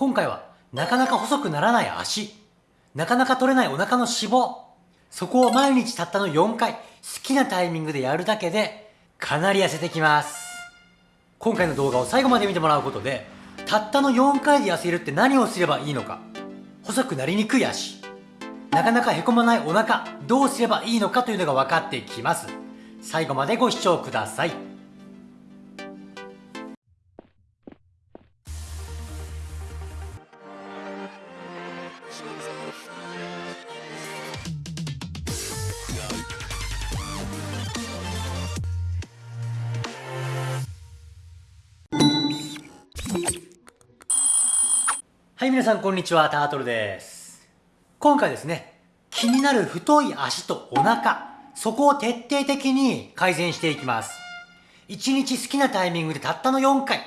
今回はなかなか細くならない足、なかなか取れないお腹の脂肪、そこを毎日たったの4回、好きなタイミングでやるだけで、かなり痩せてきます。今回の動画を最後まで見てもらうことで、たったの4回で痩せるって何をすればいいのか、細くなりにくい足、なかなかへこまないお腹、どうすればいいのかというのが分かってきます。最後までご視聴ください。はい、皆さんこんにちは、タートルです。今回ですね、気になる太い足とお腹、そこを徹底的に改善していきます。1日好きなタイミングでたったの4回、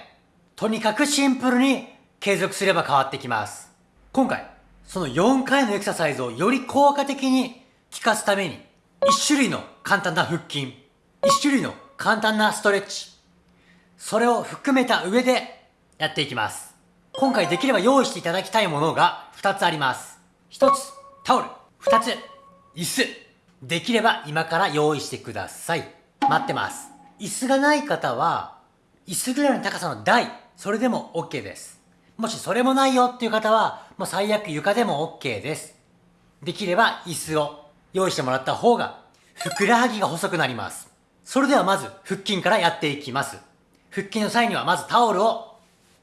とにかくシンプルに継続すれば変わってきます。今回、その4回のエクササイズをより効果的に効かすために、1種類の簡単な腹筋、1種類の簡単なストレッチ、それを含めた上でやっていきます。今回できれば用意していただきたいものが2つあります。1つ、タオル。2つ、椅子。できれば今から用意してください。待ってます。椅子がない方は、椅子ぐらいの高さの台、それでも OK です。もしそれもないよっていう方は、もう最悪床でも OK です。できれば椅子を用意してもらった方が、ふくらはぎが細くなります。それではまず腹筋からやっていきます。腹筋の際にはまずタオルを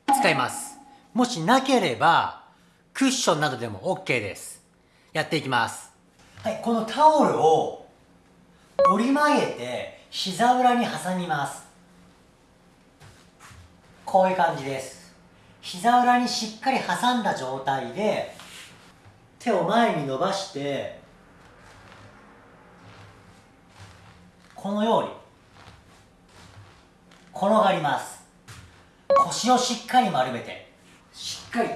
使います。もしなければ、クッションなどでも OK です。やっていきます。はい、このタオルを折り曲げて膝裏に挟みます。こういう感じです。膝裏にしっかり挟んだ状態で手を前に伸ばしてこのように転がります腰をしっかり丸めてっかり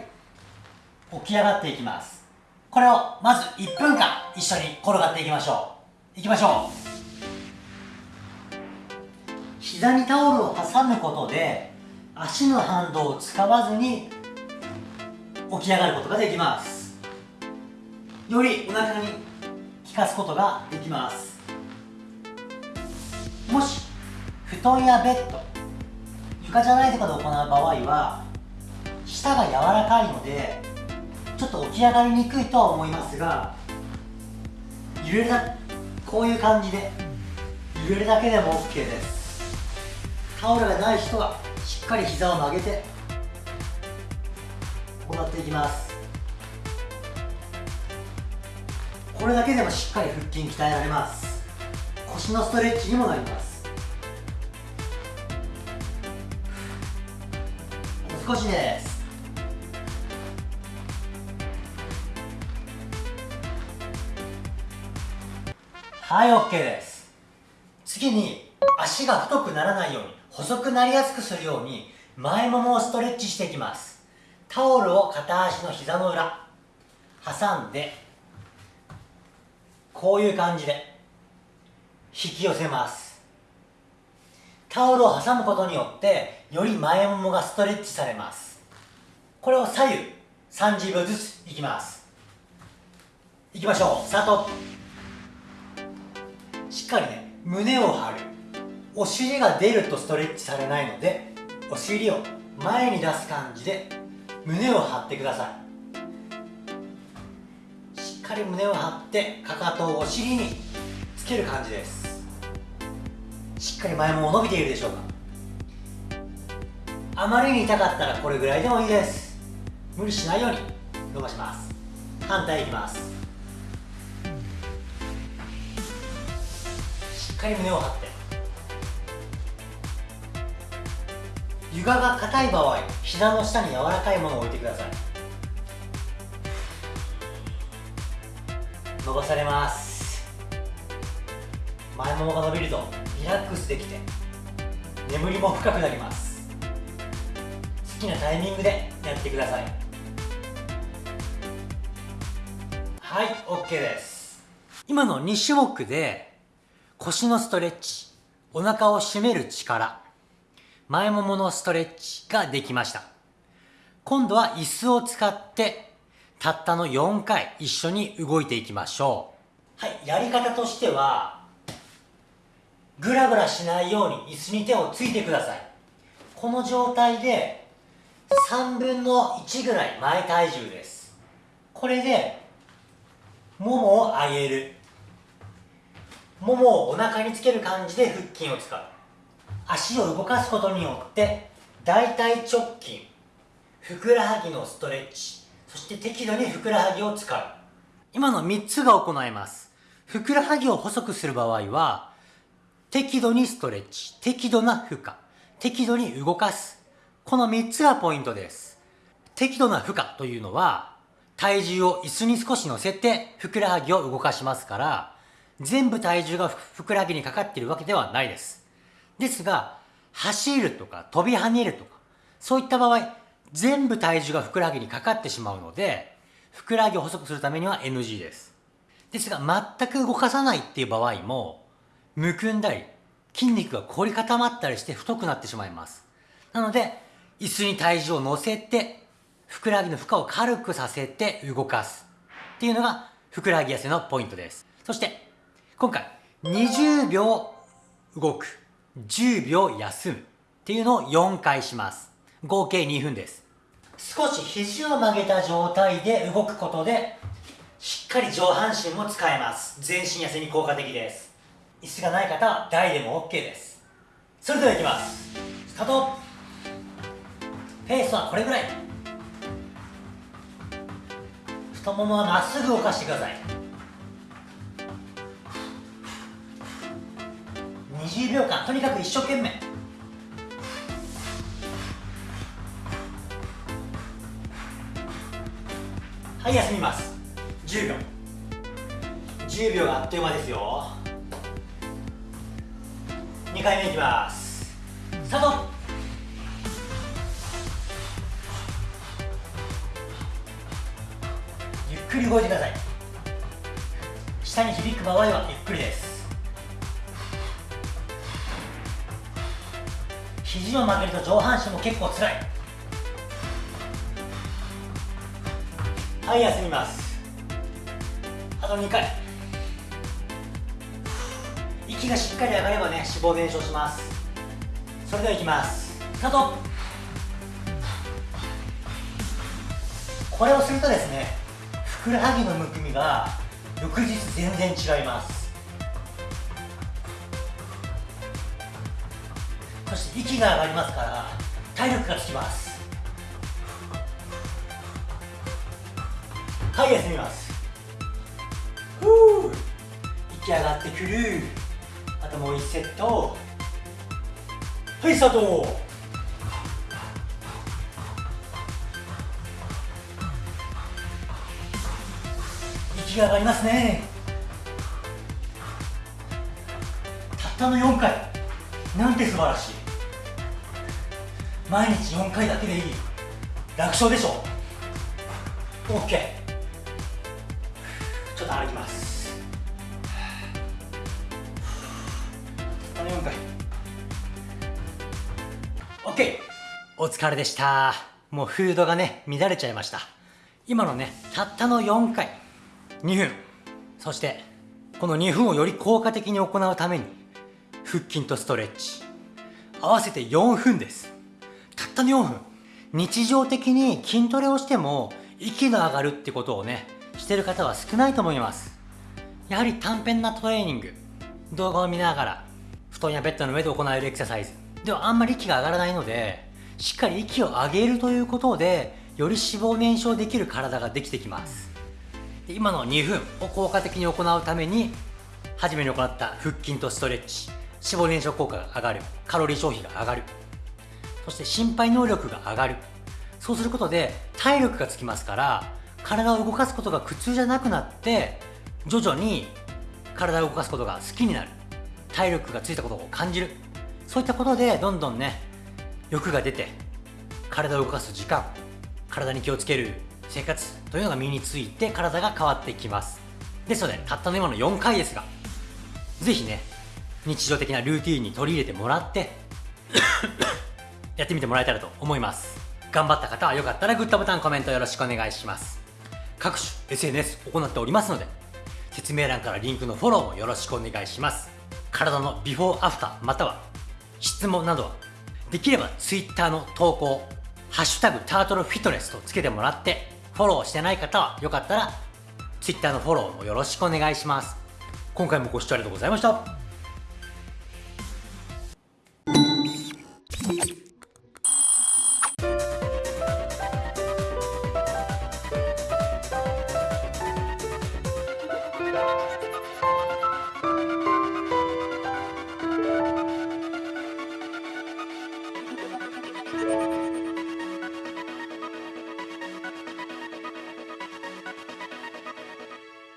起き上がっていきます。これをまず1分間一緒に転がっていきましょう。いきましょう。膝にタオルを挟むことで足の反動を使わずに起き上がることができます。よりお腹に効かすことができます。もし布団やベッド床じゃないところで行う場合は舌が柔らかいのでちょっと起き上がりにくいとは思いますが揺れるだこういう感じで揺れるだけでも OK です。タオルがない人はしっかり膝を曲げて行っていきます。これだけでもしっかり腹筋鍛えられます。腰のストレッチにもなります。少しです。はい OK です。次に足が太くならないように細くなりやすくするように前ももをストレッチしていきます。タオルを片足の膝の裏。挟んでこういう感じで引き寄せます。タオルを挟むことによってより前ももがストレッチされます。これを左右30秒ずついきます。いきましょう。スタート。しっかりね胸を張る。お尻が出るとストレッチされないのでお尻を前に出す感じで胸を張ってください。しっかり胸を張ってかかとをお尻につける感じです。しっかり前も伸びているでしょうか。あまりに痛かったらこれぐらいでもいいです。無理しないように伸ばします。反対いきます。かり胸を張って。床が硬い場合膝の下に柔らかいものを置いてください。伸ばされます。前ももが伸びるとリラックスできて眠りも深くなります。好きなタイミングでやってください。はい OK です。今の2種目で腰のストレッチ、お腹を締める力、前もものストレッチができました。今度は椅子を使ってたったの4回一緒に動いていきましょう。はいやり方としてはぐらぐらしないように椅子に手をついてください。この状態で3分の1ぐらい前体重です。これでももを上げる。ももをお腹につける感じで腹筋を使う。足を動かすことによって大腿直筋ふくらはぎのストレッチそして適度にふくらはぎを使う。今の3つが行えます。ふくらはぎを細くする場合は適度にストレッチ適度な負荷適度に動かす。この3つがポイントです。適度な負荷というのは体重を椅子に少し乗せてふくらはぎを動かしますから全部体重がふくらはぎにかかっているわけではないです。ですが走るとか飛び跳ねるとかそういった場合全部体重がふくらはぎにかかってしまうのでふくらはぎを細くするためには NG です。ですが全く動かさないっていう場合もむくんだり筋肉が凝り固まったりして太くなってしまいます。なので椅子に体重を乗せてふくらはぎの負荷を軽くさせて動かすっていうのがふくらはぎ痩せのポイントです。そして今回20秒動く10秒休むっていうのを4回します。合計2分です。少し肘を曲げた状態で動くことでしっかり上半身も使えます。全身痩せに効果的です。椅子がない方は台でも OK です。それではいきます。スタート。ペースはこれぐらい。太ももはまっすぐ動かしてください。20秒間とにかく一生懸命。はい休みます。10秒。10秒があっという間ですよ。2回目いきます。スタート。ゆっくり動いてください。下に響く場合はゆっくりです。肘を曲げると上半身も結構つらい。はい休みます。あと2回。息がしっかり上がればね脂肪燃焼します。それではいきます。スタート。これをするとですねふくらはぎのむくみが翌日全然違います。そして息が上がりますから体力がつきます。はい休みます。ふう。息上がってくる。あともう1セット。はいスタート。息が上がりますね。たったの4回。なんて素晴らしい。毎日4回だけでいい。楽勝でしょ？OK ちょっと歩きます。あの4回 OK お疲れでした。もうフードがね乱れちゃいました。今のねたったの4回。2分。そしてこの2分をより効果的に行うために腹筋とストレッチ。合わせて4分です。ったの4分日常的に筋トレをしても息の上がるってことをねしてる方は少ないと思います。やはり短編なトレーニング。動画を見ながら布団やベッドの上で行えるエクササイズ。ではあんまり息が上がらないのでしっかり息を上げるということでより脂肪燃焼できる体ができてきます。で今の2分を効果的に行うために初めに行った腹筋とストレッチ。脂肪燃焼効果が上がる。カロリー消費が上がる。そして心肺能力が上がる。そうすることで体力がつきますから体を動かすことが苦痛じゃなくなって徐々に体を動かすことが好きになる。体力がついたことを感じる。そういったことでどんどんね欲が出て体を動かす時間体に気をつける生活というのが身について体が変わっていきます。ですのでたったの今の4回ですが是非ね日常的なルーティンに取り入れてもらってやってみてもらえたらと思います。頑張った方はよかったらグッドボタンコメントよろしくお願いします。各種 SNS 行っておりますので説明欄からリンクのフォローもよろしくお願いします。体のビフォーアフターまたは質問などはできれば Twitter の投稿ハッシュタグタートルフィットネスとつけてもらってフォローしてない方はよかったら Twitter のフォローもよろしくお願いします。今回もご視聴ありがとうございました。